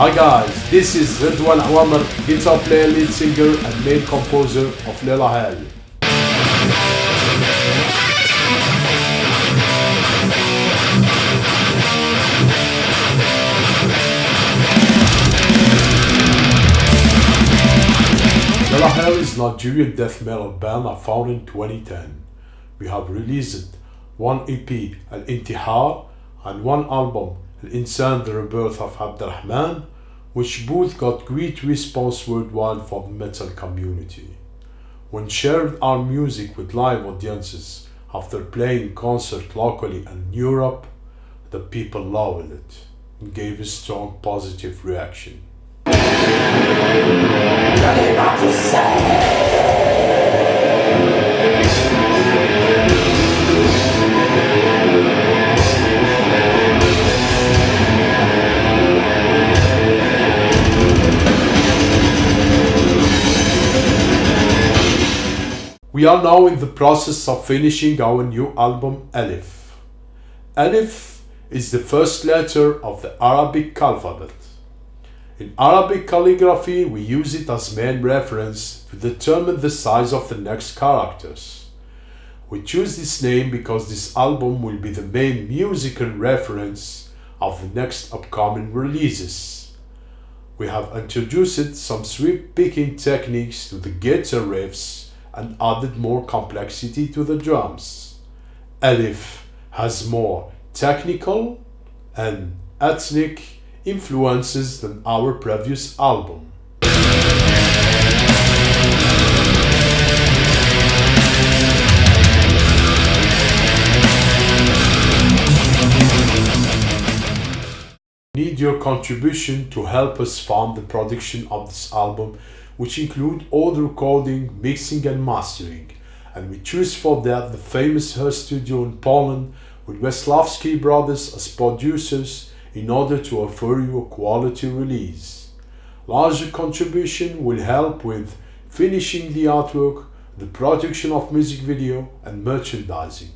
Hi guys, this is Redouane Aouameur, guitar player, lead singer and main composer of Lelahel. Leila Hell is Algerian death metal band I found in 2010. We have released one EP, Al Intihar, and one album, Al Insan, The Rebirth of Abderrahmane, which both got great response worldwide from the metal community. When shared our music with live audiences after playing concert locally and in Europe, the people loved it and gave a strong positive reaction. We are now in the process of finishing our new album Alif. Alif is the first letter of the Arabic alphabet. In Arabic calligraphy, we use it as main reference to determine the size of the next characters. We choose this name because this album will be the main musical reference of the next upcoming releases. We have introduced some sweep picking techniques to the guitar riffs and added more complexity to the drums. Alif has more technical and ethnic influences than our previous album. Need your contribution to help us fund the production of this album which include all the recording, mixing and mastering. And we choose for that the famous Hertz Studio in Poland with Wiesławski brothers as producers in order to offer you a quality release. Larger contribution will help with finishing the artwork, the production of music video and merchandising.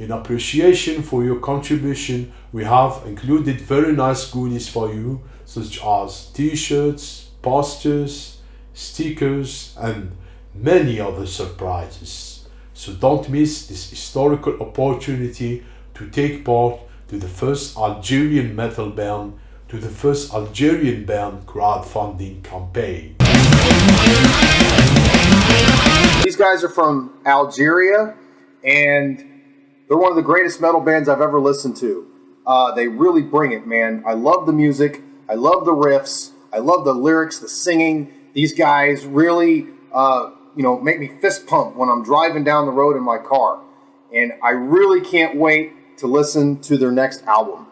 In appreciation for your contribution, we have included very nice goodies for you such as t-shirts, posters, stickers and many other surprises. So don't miss this historical opportunity to take part to the first Algerian metal band to the first Algerian band crowdfunding campaign. These guys are from Algeria and they're one of the greatest metal bands I've ever listened to. Uh, they really bring it, man. I love the music. I love the riffs. I love the lyrics, the singing. These guys really, uh, you know, make me fist pump when I'm driving down the road in my car. And I really can't wait to listen to their next album.